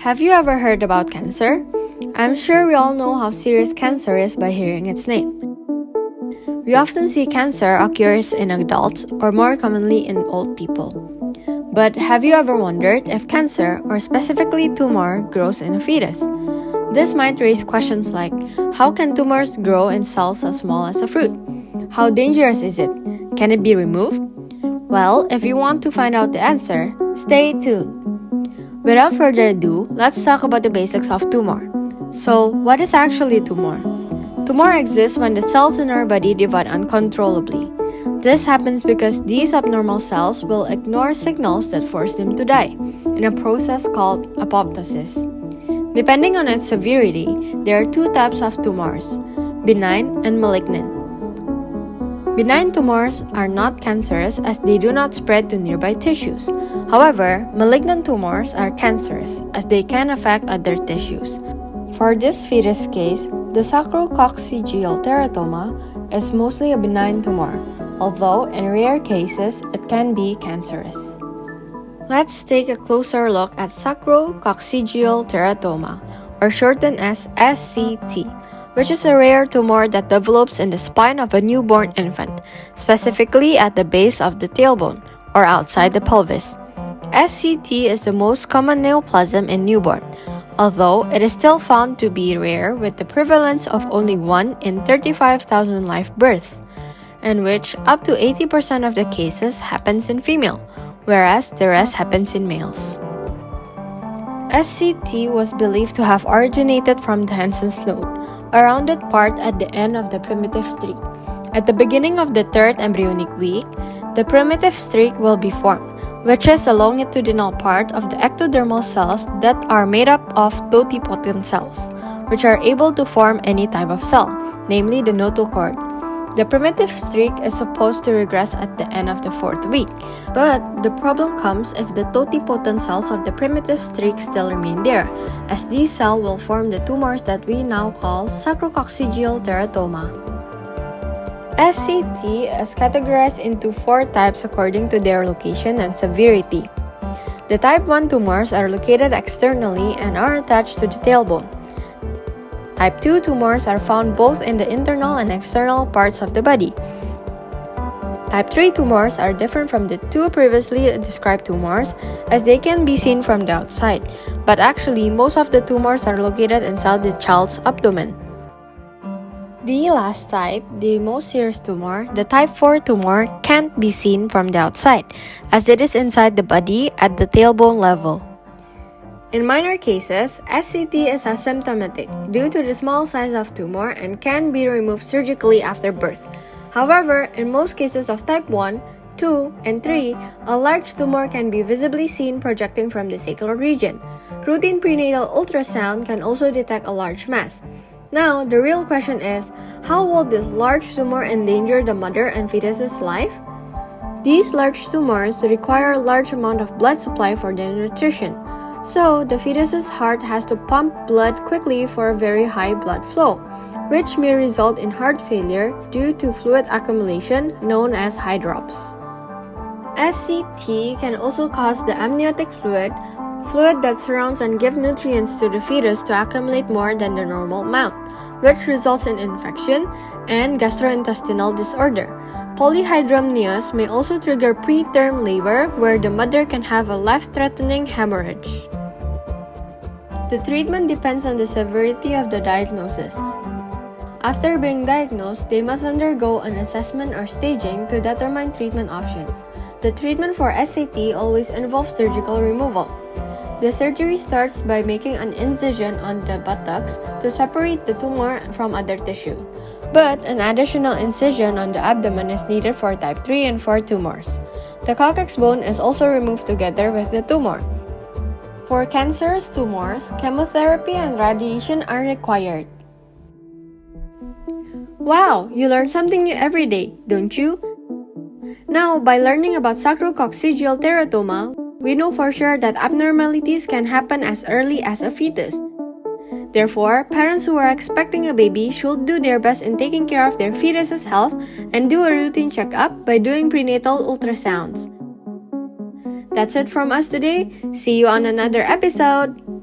Have you ever heard about cancer? I'm sure we all know how serious cancer is by hearing its name. We often see cancer occurs in adults or more commonly in old people. But have you ever wondered if cancer, or specifically tumor, grows in a fetus? This might raise questions like how can tumors grow in cells as small as a fruit? How dangerous is it? Can it be removed? Well, if you want to find out the answer, stay tuned. Without further ado, let's talk about the basics of tumor. So, what is actually tumor? Tumor exists when the cells in our body divide uncontrollably. This happens because these abnormal cells will ignore signals that force them to die, in a process called apoptosis. Depending on its severity, there are two types of tumors benign and malignant. Benign tumors are not cancerous as they do not spread to nearby tissues. However, malignant tumors are cancerous as they can affect other tissues. For this fetus case, the sacrococcygeal teratoma is mostly a benign tumor, although in rare cases it can be cancerous. Let's take a closer look at sacrococcygeal teratoma, or shortened as SCT which is a rare tumor that develops in the spine of a newborn infant, specifically at the base of the tailbone or outside the pelvis. SCT is the most common neoplasm in newborn, although it is still found to be rare with the prevalence of only 1 in 35,000 live births, in which up to 80% of the cases happens in female, whereas the rest happens in males. SCT was believed to have originated from the Hensen's node, a rounded part at the end of the primitive streak. At the beginning of the third embryonic week, the primitive streak will be formed, which is a longitudinal part of the ectodermal cells that are made up of totipotent cells, which are able to form any type of cell, namely the notochord. The primitive streak is supposed to regress at the end of the fourth week, but the problem comes if the totipotent cells of the primitive streak still remain there, as these cells will form the tumors that we now call sacrococcygeal teratoma. SCT is categorized into four types according to their location and severity. The type 1 tumors are located externally and are attached to the tailbone. Type 2 tumors are found both in the internal and external parts of the body. Type 3 tumors are different from the two previously described tumors as they can be seen from the outside, but actually most of the tumors are located inside the child's abdomen. The last type, the most serious tumor, the type 4 tumor, can't be seen from the outside as it is inside the body at the tailbone level. In minor cases, SCT is asymptomatic due to the small size of tumor and can be removed surgically after birth. However, in most cases of type 1, 2, and 3, a large tumor can be visibly seen projecting from the sacral region. Routine prenatal ultrasound can also detect a large mass. Now, the real question is, how will this large tumor endanger the mother and fetus's life? These large tumors require a large amount of blood supply for their nutrition. So, the fetus's heart has to pump blood quickly for a very high blood flow, which may result in heart failure due to fluid accumulation known as hydrops. SCT can also cause the amniotic fluid, fluid that surrounds and gives nutrients to the fetus to accumulate more than the normal amount, which results in infection and gastrointestinal disorder. Polyhydramnios may also trigger preterm labor where the mother can have a life-threatening hemorrhage. The treatment depends on the severity of the diagnosis. After being diagnosed, they must undergo an assessment or staging to determine treatment options. The treatment for SCT always involves surgical removal. The surgery starts by making an incision on the buttocks to separate the tumor from other tissue but an additional incision on the abdomen is needed for type 3 and 4 tumors. The coccyx bone is also removed together with the tumor. For cancerous tumors, chemotherapy and radiation are required. Wow, you learn something new every day, don't you? Now, by learning about sacrococcygeal teratoma, we know for sure that abnormalities can happen as early as a fetus. Therefore, parents who are expecting a baby should do their best in taking care of their fetus's health and do a routine checkup by doing prenatal ultrasounds. That's it from us today. See you on another episode.